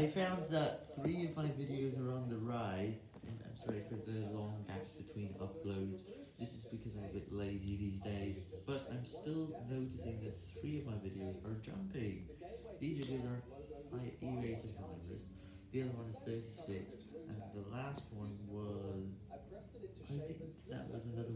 I found that three of my videos are on the rise, and I'm sorry for the long gaps between uploads. This is because I'm a bit lazy these days, but I'm still noticing that three of my videos are jumping. These videos are my E-rated numbers, the other one is 36, and the last one was, I think that was another.